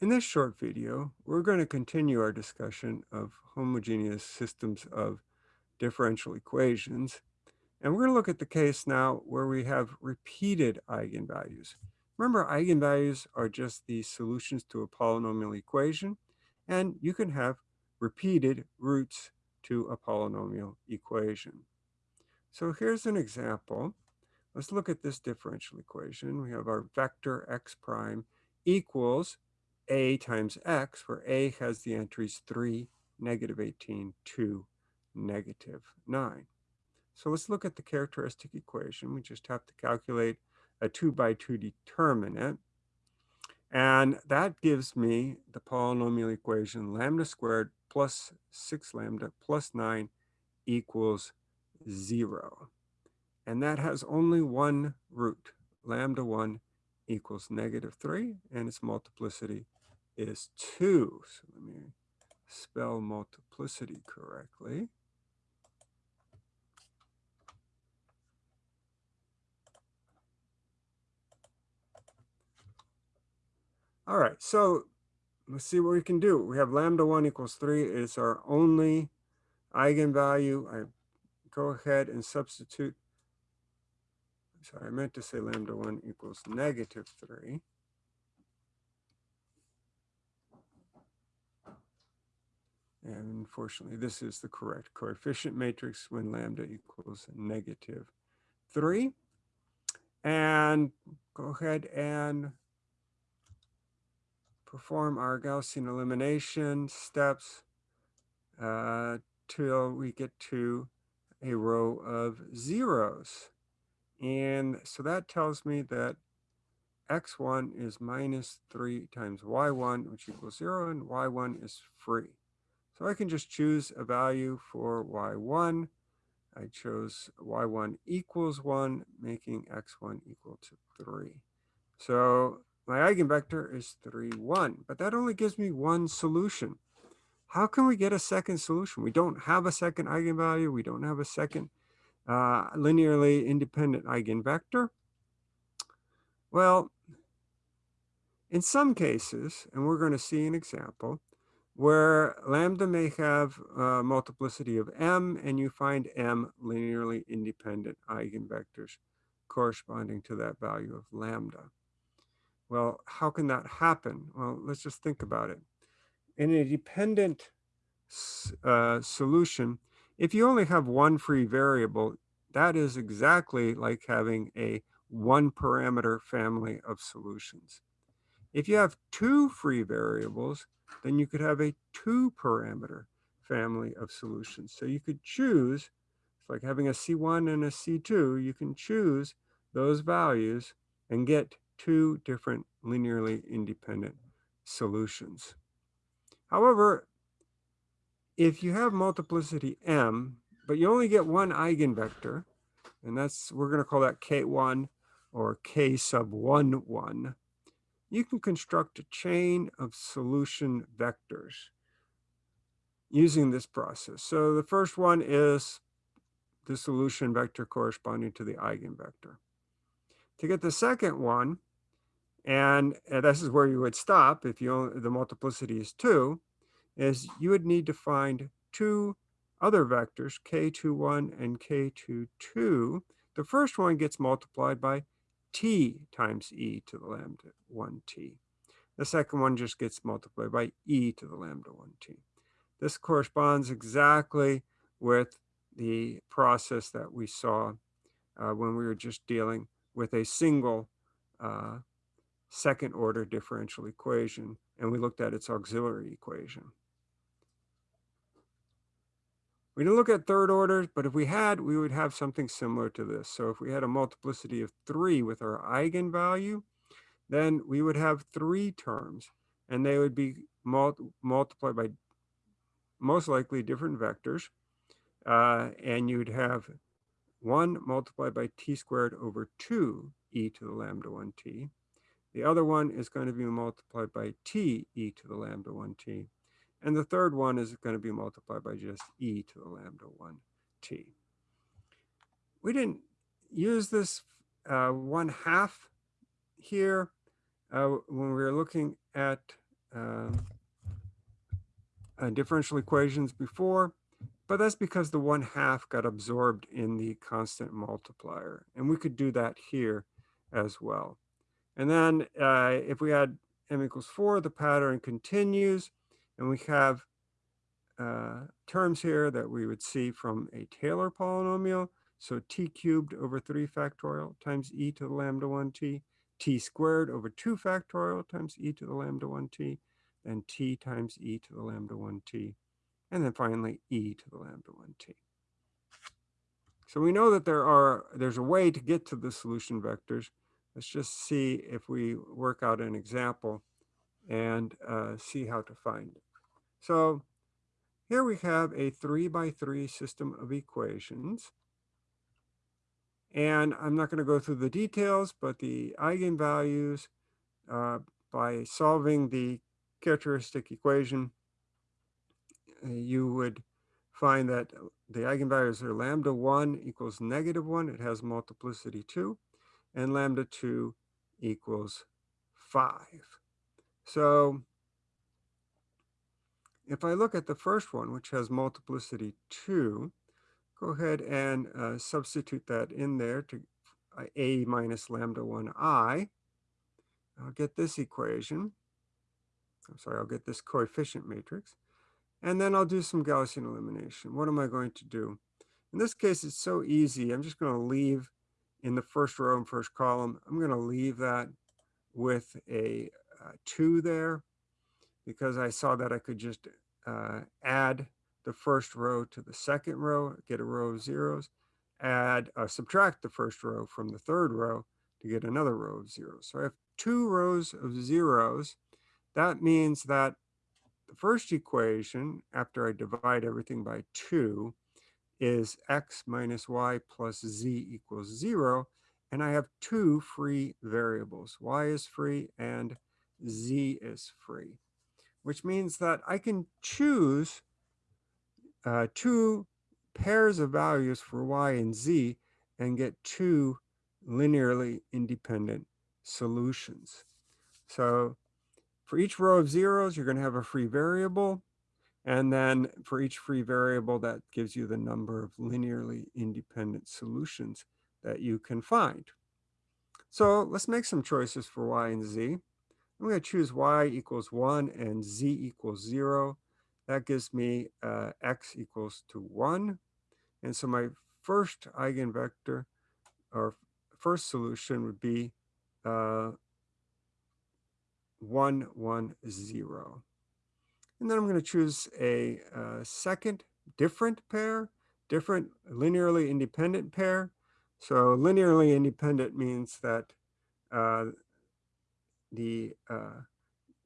In this short video, we're going to continue our discussion of homogeneous systems of differential equations. And we're going to look at the case now where we have repeated eigenvalues. Remember, eigenvalues are just the solutions to a polynomial equation, and you can have repeated roots to a polynomial equation. So here's an example. Let's look at this differential equation. We have our vector x prime equals a times x, where a has the entries 3, negative 18, 2, negative 9. So let's look at the characteristic equation. We just have to calculate a 2 by 2 determinant. And that gives me the polynomial equation lambda squared plus 6 lambda plus 9 equals 0. And that has only one root. Lambda 1 equals negative 3, and its multiplicity is 2. So let me spell multiplicity correctly. All right, so let's see what we can do. We have lambda 1 equals 3 is our only eigenvalue. I go ahead and substitute. Sorry, I meant to say lambda 1 equals negative 3. And unfortunately, this is the correct coefficient matrix when lambda equals negative 3. And go ahead and perform our Gaussian elimination steps uh, till we get to a row of zeros. And so that tells me that x1 is minus 3 times y1, which equals 0, and y1 is free. So I can just choose a value for y1. I chose y1 equals 1, making x1 equal to 3. So my eigenvector is 3, 1, but that only gives me one solution. How can we get a second solution? We don't have a second eigenvalue. We don't have a second uh, linearly independent eigenvector. Well, in some cases, and we're going to see an example, where lambda may have a multiplicity of m, and you find m linearly independent eigenvectors corresponding to that value of lambda. Well, how can that happen? Well, let's just think about it. In a dependent uh, solution, if you only have one free variable, that is exactly like having a one parameter family of solutions. If you have two free variables, then you could have a two parameter family of solutions. So you could choose, it's like having a C1 and a C2, you can choose those values and get two different linearly independent solutions. However, if you have multiplicity m, but you only get one eigenvector, and that's, we're going to call that K1 or K sub 1, 1, you can construct a chain of solution vectors using this process. So the first one is the solution vector corresponding to the eigenvector. To get the second one, and, this is where you would stop if you only, the multiplicity is 2, is you would need to find two other vectors, k21 and k22. The first one gets multiplied by t times e to the lambda 1t. The second one just gets multiplied by e to the lambda 1t. This corresponds exactly with the process that we saw uh, when we were just dealing with a single uh, second order differential equation, and we looked at its auxiliary equation. We didn't look at third orders, but if we had, we would have something similar to this. So if we had a multiplicity of three with our eigenvalue, then we would have three terms, and they would be multiplied by most likely different vectors. Uh, and you'd have 1 multiplied by t squared over 2 e to the lambda 1t. The other one is going to be multiplied by t e to the lambda 1t. And the third one is going to be multiplied by just e to the lambda 1t. We didn't use this uh, 1 half here uh, when we were looking at um, uh, differential equations before, but that's because the one half got absorbed in the constant multiplier. And we could do that here as well. And then uh, if we had m equals 4, the pattern continues, and we have uh, terms here that we would see from a Taylor polynomial. So t cubed over 3 factorial times e to the lambda 1t, t squared over 2 factorial times e to the lambda 1t, and t times e to the lambda 1t, and then finally e to the lambda 1t. So we know that there are there's a way to get to the solution vectors. Let's just see if we work out an example and uh, see how to find it. So here we have a three by three system of equations. And I'm not going to go through the details, but the eigenvalues uh, by solving the characteristic equation, uh, you would find that the eigenvalues are lambda 1 equals negative 1. It has multiplicity 2. And lambda 2 equals 5. So if I look at the first one, which has multiplicity 2, go ahead and uh, substitute that in there to uh, a minus lambda 1i. I'll get this equation. I'm sorry, I'll get this coefficient matrix. And then I'll do some Gaussian elimination. What am I going to do? In this case, it's so easy. I'm just going to leave in the first row and first column. I'm going to leave that with a uh, 2 there because I saw that I could just uh, add the first row to the second row, get a row of zeros, add, uh, subtract the first row from the third row to get another row of zeros. So I have two rows of zeros. That means that the first equation, after I divide everything by two, is x minus y plus z equals zero. And I have two free variables. y is free and z is free which means that I can choose uh, two pairs of values for y and z and get two linearly independent solutions. So for each row of zeros, you're going to have a free variable. And then for each free variable, that gives you the number of linearly independent solutions that you can find. So let's make some choices for y and z. I'm going to choose y equals 1 and z equals 0. That gives me uh, x equals to 1. And so my first eigenvector or first solution would be uh, 1, 1, 0. And then I'm going to choose a uh, second different pair, different linearly independent pair. So linearly independent means that uh, the uh,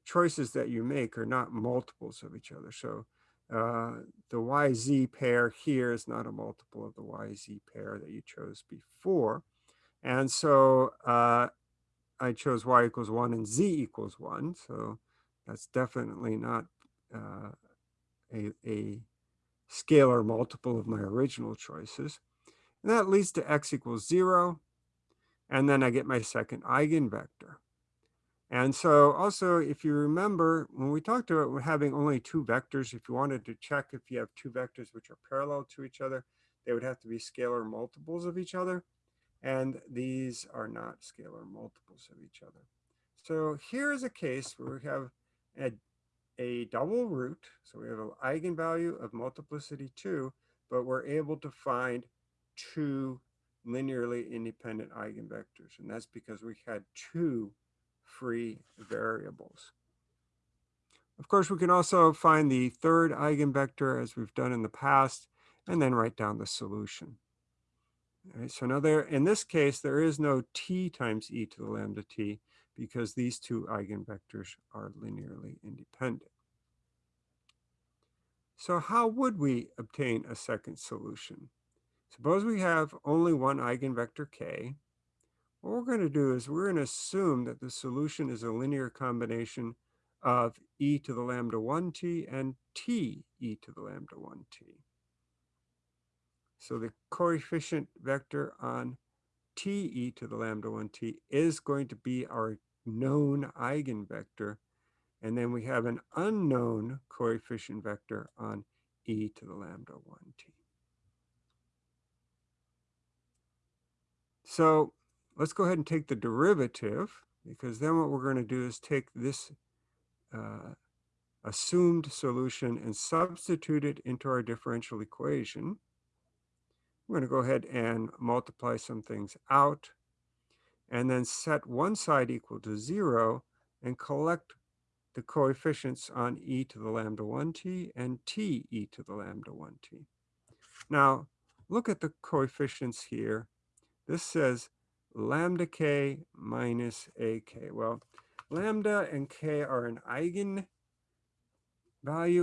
choices that you make are not multiples of each other. So uh, the YZ pair here is not a multiple of the YZ pair that you chose before. And so uh, I chose Y equals one and Z equals one. So that's definitely not uh, a, a scalar multiple of my original choices. And that leads to X equals zero. And then I get my second eigenvector. And so also, if you remember, when we talked about having only two vectors, if you wanted to check if you have two vectors which are parallel to each other, they would have to be scalar multiples of each other. And these are not scalar multiples of each other. So here is a case where we have a, a double root. So we have an eigenvalue of multiplicity 2, but we're able to find two linearly independent eigenvectors. And that's because we had two free variables. Of course, we can also find the third eigenvector as we've done in the past, and then write down the solution. All right, so now there, in this case, there is no t times e to the lambda t because these two eigenvectors are linearly independent. So how would we obtain a second solution? Suppose we have only one eigenvector k, what we're going to do is we're going to assume that the solution is a linear combination of e to the lambda 1t and t e to the lambda 1t. So the coefficient vector on t e to the lambda 1t is going to be our known eigenvector. And then we have an unknown coefficient vector on e to the lambda 1t. So let's go ahead and take the derivative because then what we're going to do is take this uh, assumed solution and substitute it into our differential equation. We're going to go ahead and multiply some things out and then set one side equal to zero and collect the coefficients on e to the lambda 1t and t e to the lambda 1t. Now, look at the coefficients here. This says lambda k minus ak. Well, lambda and k are an eigenvalue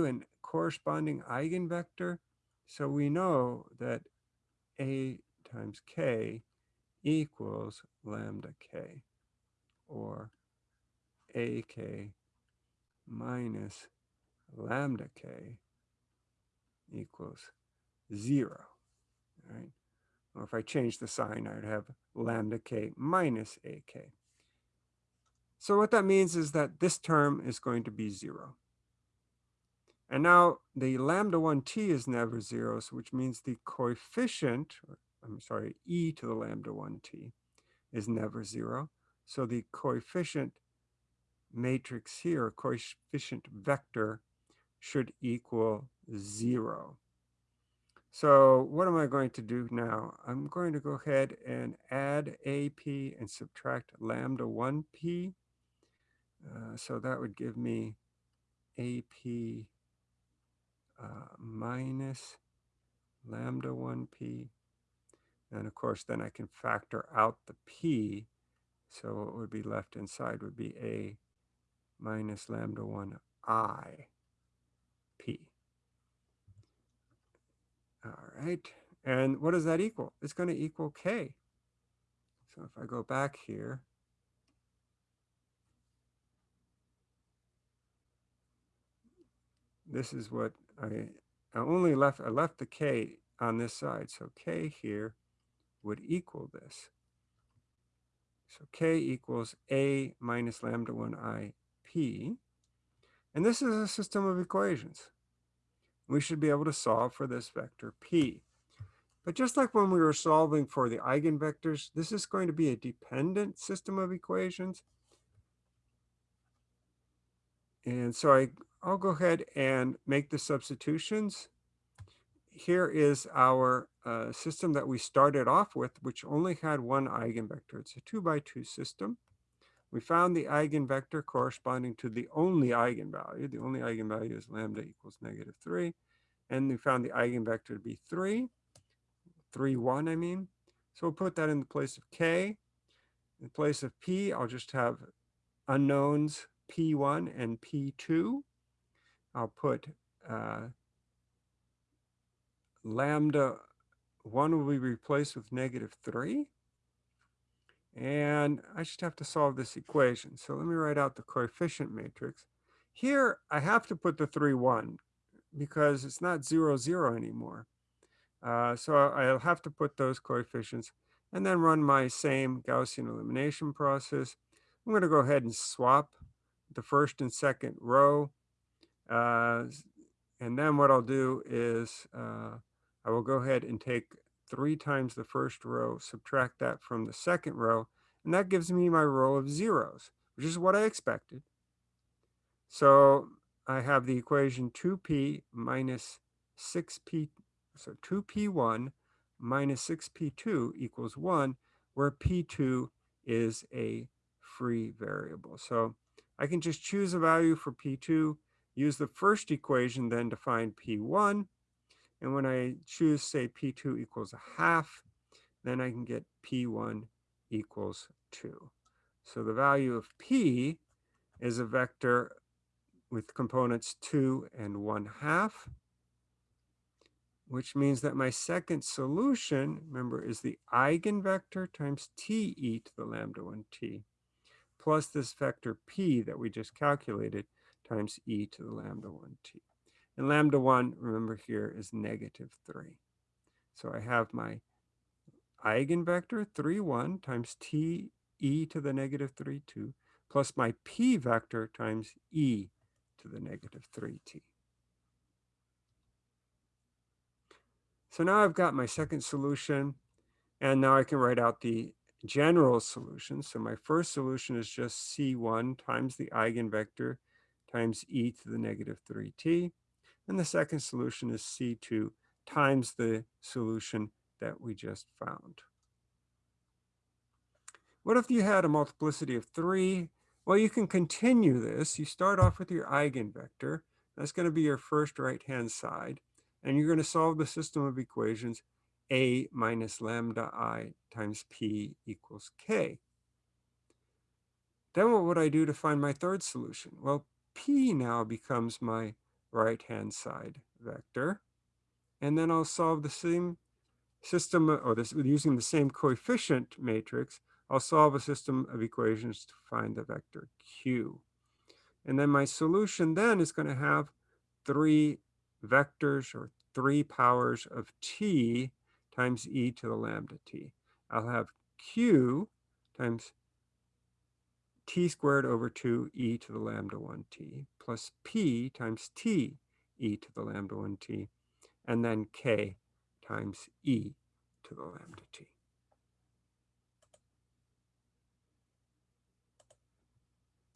and corresponding eigenvector. So we know that a times k equals lambda k or ak minus lambda k equals zero, right? Or if I change the sign, I'd have lambda k minus ak. So what that means is that this term is going to be zero. And now the lambda 1t is never zero, so which means the coefficient, I'm sorry, e to the lambda 1t is never zero. So the coefficient matrix here, coefficient vector, should equal zero. So what am I going to do now? I'm going to go ahead and add AP and subtract lambda 1p. Uh, so that would give me AP uh, minus lambda 1p. And of course, then I can factor out the p. So what would be left inside would be a minus lambda 1i p. All right. And what does that equal? It's going to equal k. So if I go back here, this is what I, I only left, I left the k on this side. So k here would equal this. So k equals a minus lambda 1i p. And this is a system of equations. We should be able to solve for this vector p. But just like when we were solving for the eigenvectors, this is going to be a dependent system of equations. And so I, I'll go ahead and make the substitutions. Here is our uh, system that we started off with, which only had one eigenvector. It's a two by two system. We found the eigenvector corresponding to the only eigenvalue. The only eigenvalue is lambda equals negative 3. And we found the eigenvector to be 3, 3, 1, I mean. So we'll put that in the place of k. In place of p, I'll just have unknowns p1 and p2. I'll put uh, lambda 1 will be replaced with negative 3. And I just have to solve this equation. So let me write out the coefficient matrix. Here, I have to put the 3, 1 because it's not 0, 0 anymore. Uh, so I'll have to put those coefficients and then run my same Gaussian elimination process. I'm going to go ahead and swap the first and second row. Uh, and then what I'll do is uh, I will go ahead and take three times the first row, subtract that from the second row, and that gives me my row of zeros, which is what I expected. So I have the equation 2p minus 6p, so 2p1 minus 6p2 equals 1, where p2 is a free variable. So I can just choose a value for p2, use the first equation then to find p1, and when I choose, say, P2 equals a half, then I can get P1 equals 2. So the value of P is a vector with components 2 and 1 half, which means that my second solution, remember, is the eigenvector times t e to the lambda 1t, plus this vector p that we just calculated times e to the lambda 1t. And lambda 1, remember here, is negative 3. So I have my eigenvector 3, 1 times t e to the negative 3, 2, plus my p vector times e to the negative 3t. So now I've got my second solution, and now I can write out the general solution. So my first solution is just C1 times the eigenvector times e to the negative 3t. And the second solution is C2 times the solution that we just found. What if you had a multiplicity of 3? Well, you can continue this. You start off with your eigenvector. That's going to be your first right-hand side. And you're going to solve the system of equations a minus lambda i times p equals k. Then what would I do to find my third solution? Well, p now becomes my right-hand side vector. And then I'll solve the same system, or this, using the same coefficient matrix, I'll solve a system of equations to find the vector q. And then my solution then is going to have three vectors or three powers of t times e to the lambda t. I'll have q times t squared over 2 e to the lambda 1t plus p times t e to the lambda 1t and then k times e to the lambda t.